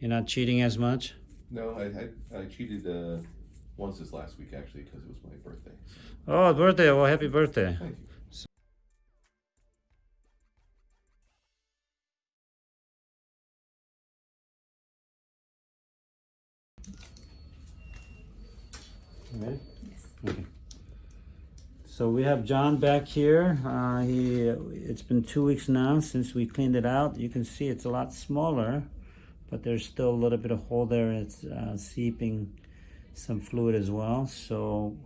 You're not cheating as much? No, I I, I cheated uh, once this last week actually because it was my birthday. Oh, birthday. Well, happy birthday. Thank you. Ready? Okay. So we have John back here. Uh, he, it's been two weeks now since we cleaned it out. You can see it's a lot smaller, but there's still a little bit of hole there. It's uh, seeping some fluid as well. So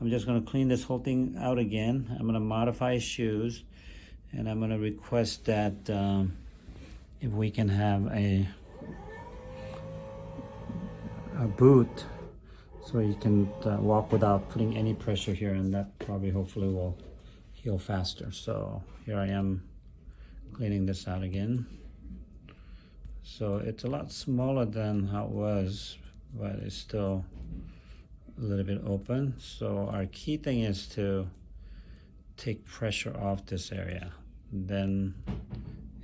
I'm just gonna clean this whole thing out again. I'm gonna modify shoes and I'm gonna request that um, if we can have a, a boot so you can uh, walk without putting any pressure here and that probably hopefully will heal faster so here I am cleaning this out again so it's a lot smaller than how it was but it's still a little bit open so our key thing is to take pressure off this area then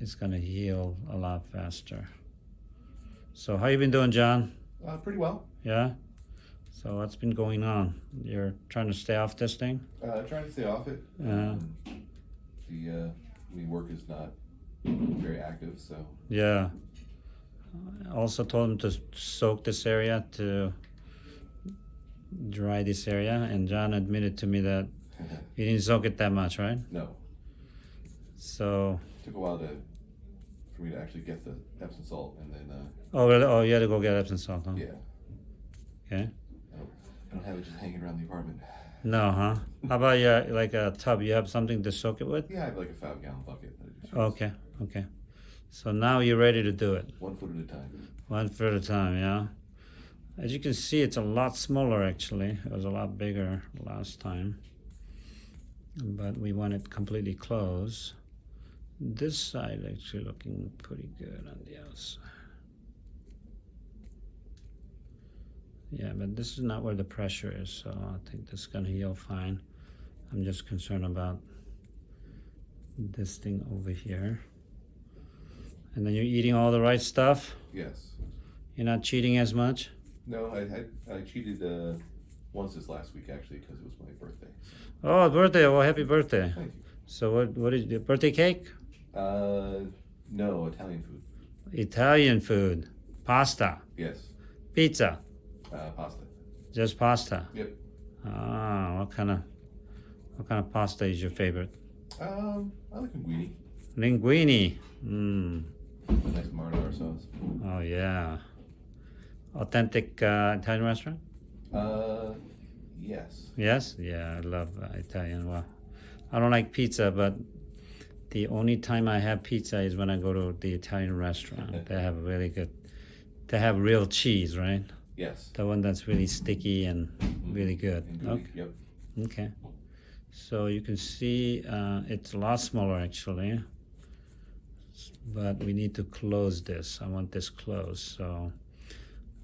it's gonna heal a lot faster so how you been doing John Uh, pretty well. yeah so what's been going on? You're trying to stay off this thing? Uh, trying to stay off it. Yeah. Um, the uh, I mean, work is not very active, so Yeah. I also told him to soak this area to dry this area, and John admitted to me that he didn't soak it that much, right? no. So, it took a while to for me to actually get the Epsom salt, and then uh, oh, really? oh, you had to go get Epsom salt, huh? yeah, Okay. I don't, I don't have it just hanging around the apartment. No, huh? How about yeah, like a tub? You have something to soak it with? Yeah, I have like a five gallon bucket. That I just. Okay, okay. So now you're ready to do it. One foot at a time. One foot at a time, yeah. As you can see, it's a lot smaller actually. It was a lot bigger last time. But we want it completely closed. This side actually looking pretty good on the outside. Yeah, but this is not where the pressure is, so I think this is gonna heal fine. I'm just concerned about this thing over here. And then you're eating all the right stuff? Yes. You're not cheating as much? No, I I, I cheated uh, once this last week actually because it was my birthday. Oh, birthday. Well, happy birthday. Thank you. So what, what is your birthday cake? Uh, no Italian food. Italian food. Pasta. Yes. Pizza. Uh, pasta. Just pasta. Yep. Ah, what kind of, what kind of pasta is your favorite? Um, I like linguine. Linguine. Mmm. Nice sauce. Oh, yeah. Authentic uh, Italian restaurant? Uh, yes. Yes? Yeah, I love uh, Italian. Well, I don't like pizza, but the only time I have pizza is when I go to the Italian restaurant. they have really good, they have real cheese, right? Yes. The one that's really sticky and really good. And Okay. Yep. Okay. So you can see uh, it's a lot smaller actually, but we need to close this. I want this closed. So,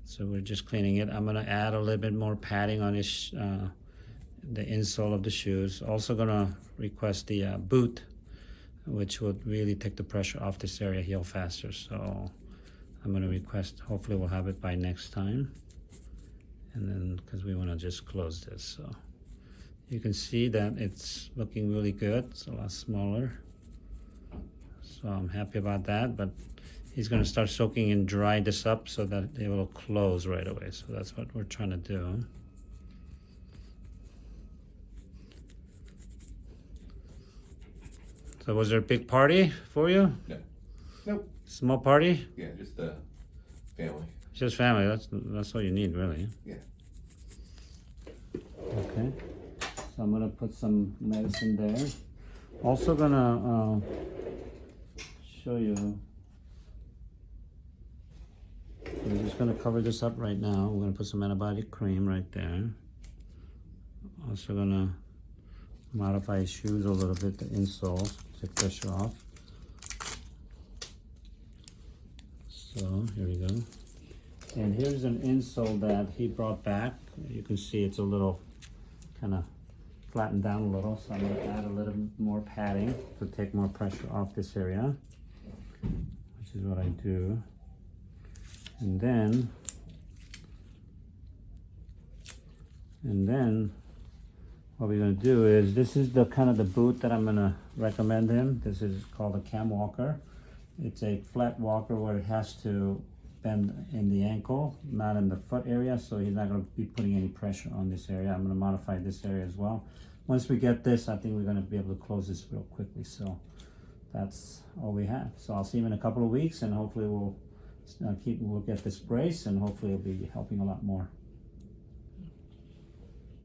so we're just cleaning it. I'm gonna add a little bit more padding on his, uh, the insole of the shoes. Also gonna request the uh, boot, which would really take the pressure off this area, heal faster. So I'm gonna request, hopefully we'll have it by next time. And then, cause we wanna just close this, so. You can see that it's looking really good. It's a lot smaller. So I'm happy about that, but he's gonna start soaking and dry this up so that it will close right away. So that's what we're trying to do. So was there a big party for you? No. Nope. Small party? Yeah, just uh, family. Just family, that's, that's all you need really. Yeah. Okay, so I'm gonna put some medicine there. Also gonna, uh, show you. We're just gonna cover this up right now. We're gonna put some antibiotic cream right there. Also gonna modify his shoes a little bit, the insoles, take pressure off. So, here we go. And here's an insole that he brought back. You can see it's a little kind of flattened down a little. So I'm going to add a little more padding to take more pressure off this area, which is what I do. And then, and then what we're gonna do is, this is the kind of the boot that I'm gonna recommend him. This is called a Cam Walker. It's a flat walker where it has to bend in the ankle, not in the foot area, so he's not gonna be putting any pressure on this area. I'm gonna modify this area as well. Once we get this, I think we're gonna be able to close this real quickly, so that's all we have. So I'll see him in a couple of weeks and hopefully we'll uh, keep, we'll get this brace and hopefully it'll be helping a lot more.